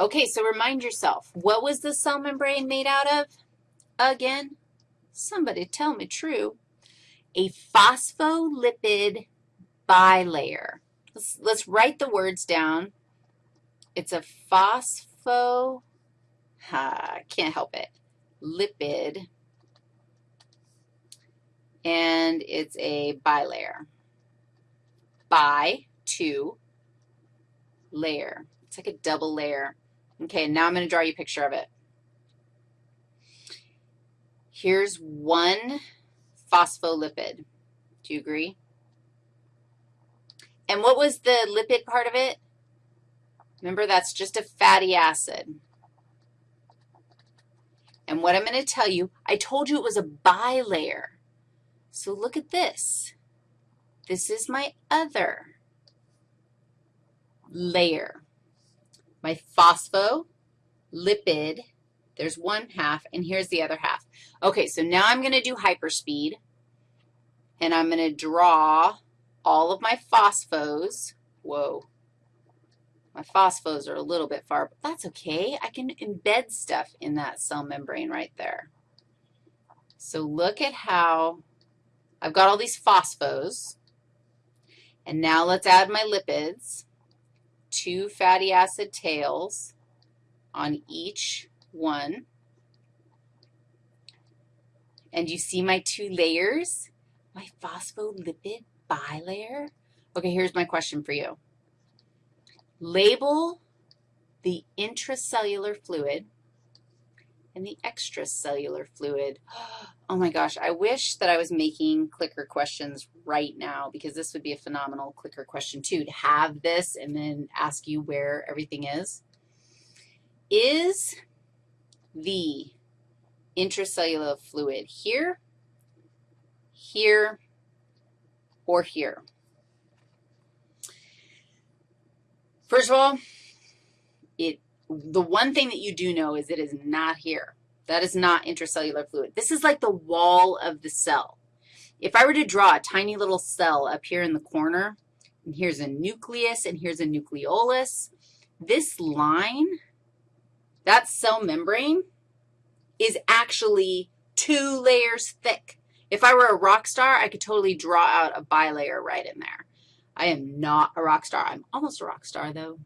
Okay, so remind yourself, what was the cell membrane made out of? Again, somebody tell me true. A phospholipid bilayer. Let's, let's write the words down. It's a phospho, can't help it, lipid, and it's a bilayer. Bi, two, layer. It's like a double layer. Okay, now I'm going to draw you a picture of it. Here's one phospholipid. Do you agree? And what was the lipid part of it? Remember, that's just a fatty acid. And what I'm going to tell you, I told you it was a bilayer. So look at this. This is my other layer. My phospholipid, there's one half, and here's the other half. Okay, so now I'm going to do hyperspeed, and I'm going to draw all of my phosphos. Whoa. My phosphos are a little bit far, but that's okay. I can embed stuff in that cell membrane right there. So look at how I've got all these phosphos. And now let's add my lipids, two fatty acid tails on each one. And you see my two layers, my phospholipid bilayer? Okay, here's my question for you. Label the intracellular fluid and the extracellular fluid. Oh my gosh, I wish that I was making clicker questions right now because this would be a phenomenal clicker question too, to have this and then ask you where everything is. Is the intracellular fluid here, here, or here? First of all, it, the one thing that you do know is it is not here. That is not intracellular fluid. This is like the wall of the cell. If I were to draw a tiny little cell up here in the corner, and here's a nucleus and here's a nucleolus, this line, that cell membrane, is actually two layers thick. If I were a rock star, I could totally draw out a bilayer right in there. I am not a rock star. I'm almost a rock star, though.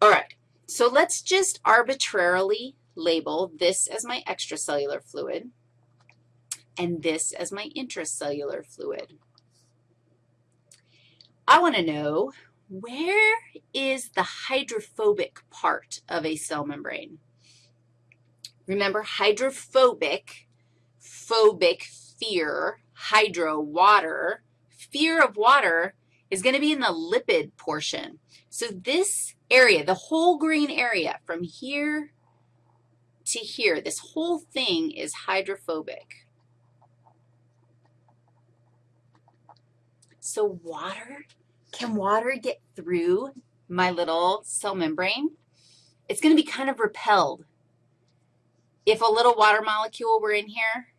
All right, so let's just arbitrarily label this as my extracellular fluid and this as my intracellular fluid. I want to know where is the hydrophobic part of a cell membrane? Remember, hydrophobic, phobic, fear, hydro, water, fear of water is going to be in the lipid portion. So this area, the whole green area from here to here, this whole thing is hydrophobic. So water, can water get through my little cell membrane? It's going to be kind of repelled. If a little water molecule were in here,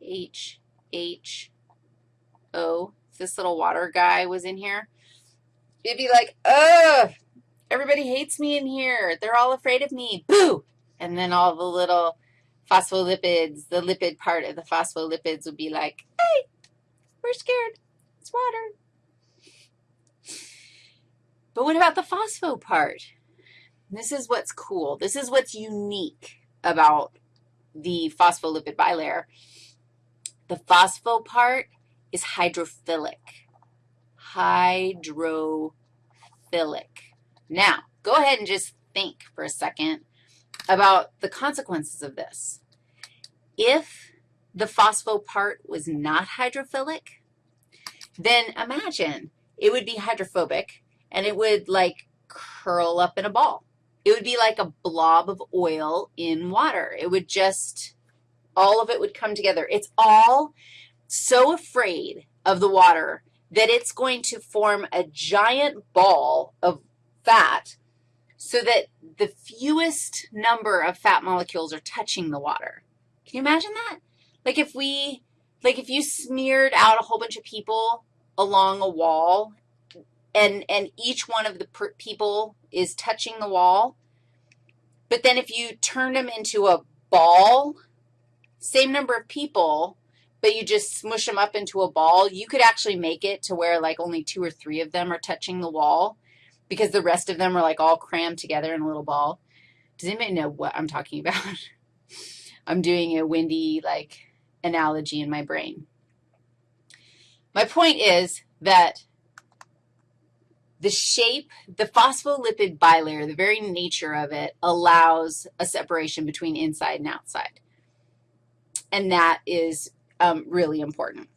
H, H, O, this little water guy was in here, it'd be like, ugh, everybody hates me in here. They're all afraid of me. Boo! And then all the little phospholipids, the lipid part of the phospholipids would be like, hey, we're scared. It's water. But what about the phospho part? This is what's cool. This is what's unique about the phospholipid bilayer. The phospho part is hydrophilic. Hydrophilic. Now, go ahead and just think for a second about the consequences of this. If the phospho part was not hydrophilic, then imagine it would be hydrophobic, and it would, like, curl up in a ball. It would be like a blob of oil in water. It would just, all of it would come together. It's all so afraid of the water that it's going to form a giant ball of fat so that the fewest number of fat molecules are touching the water. Can you imagine that? Like if we, like if you smeared out a whole bunch of people along a wall and, and each one of the people is touching the wall. But then if you turn them into a ball, same number of people, but you just smush them up into a ball, you could actually make it to where like only two or three of them are touching the wall because the rest of them are like all crammed together in a little ball. Does anybody know what I'm talking about? I'm doing a windy, like, analogy in my brain. My point is that the shape, the phospholipid bilayer, the very nature of it allows a separation between inside and outside, and that is um, really important.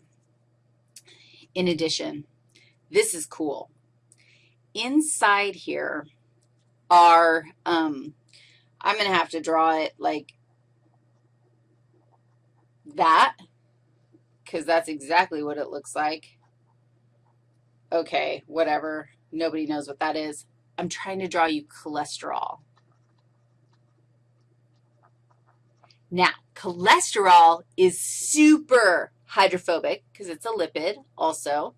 In addition, this is cool. Inside here are, um, I'm going to have to draw it like that because that's exactly what it looks like. Okay, whatever. Nobody knows what that is. I'm trying to draw you cholesterol. Now, cholesterol is super hydrophobic because it's a lipid also.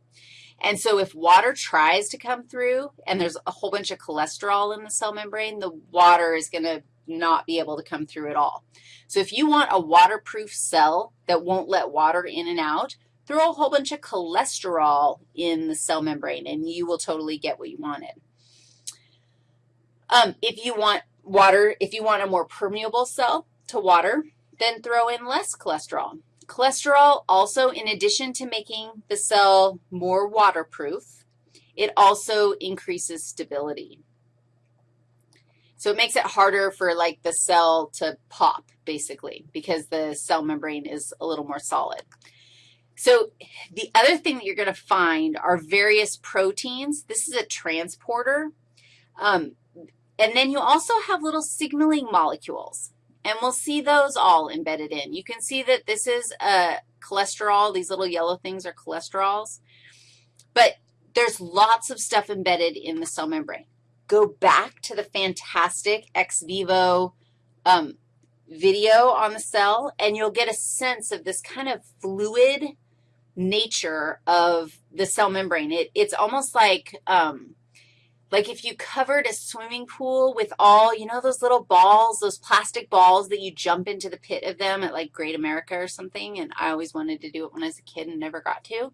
And so if water tries to come through and there's a whole bunch of cholesterol in the cell membrane, the water is going to not be able to come through at all. So if you want a waterproof cell that won't let water in and out, throw a whole bunch of cholesterol in the cell membrane, and you will totally get what you wanted. Um, if you want water, if you want a more permeable cell to water, then throw in less cholesterol. Cholesterol also, in addition to making the cell more waterproof, it also increases stability. So it makes it harder for, like, the cell to pop, basically, because the cell membrane is a little more solid. So the other thing that you're going to find are various proteins. This is a transporter. Um, and then you also have little signaling molecules, and we'll see those all embedded in. You can see that this is a cholesterol. These little yellow things are cholesterols. But there's lots of stuff embedded in the cell membrane go back to the fantastic XVIVO um, video on the cell, and you'll get a sense of this kind of fluid nature of the cell membrane. It, it's almost like, um, like if you covered a swimming pool with all, you know, those little balls, those plastic balls that you jump into the pit of them at like Great America or something, and I always wanted to do it when I was a kid and never got to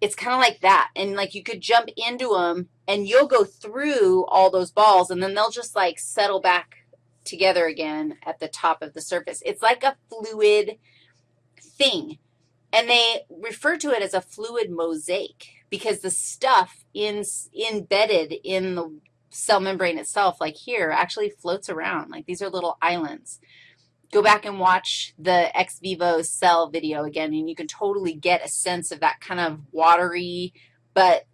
it's kind of like that. And, like, you could jump into them, and you'll go through all those balls, and then they'll just, like, settle back together again at the top of the surface. It's like a fluid thing, and they refer to it as a fluid mosaic because the stuff in, embedded in the cell membrane itself, like here, actually floats around. Like, these are little islands go back and watch the XVIVO cell video again, and you can totally get a sense of that kind of watery, but,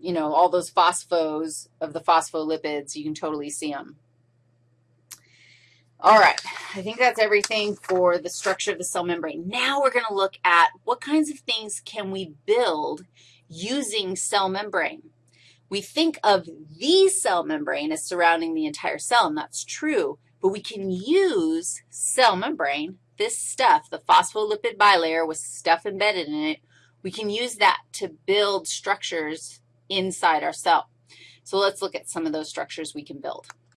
you know, all those phosphos of the phospholipids, you can totally see them. All right, I think that's everything for the structure of the cell membrane. Now we're going to look at what kinds of things can we build using cell membrane. We think of the cell membrane as surrounding the entire cell, and that's true, but we can use cell membrane, this stuff, the phospholipid bilayer with stuff embedded in it, we can use that to build structures inside our cell. So let's look at some of those structures we can build.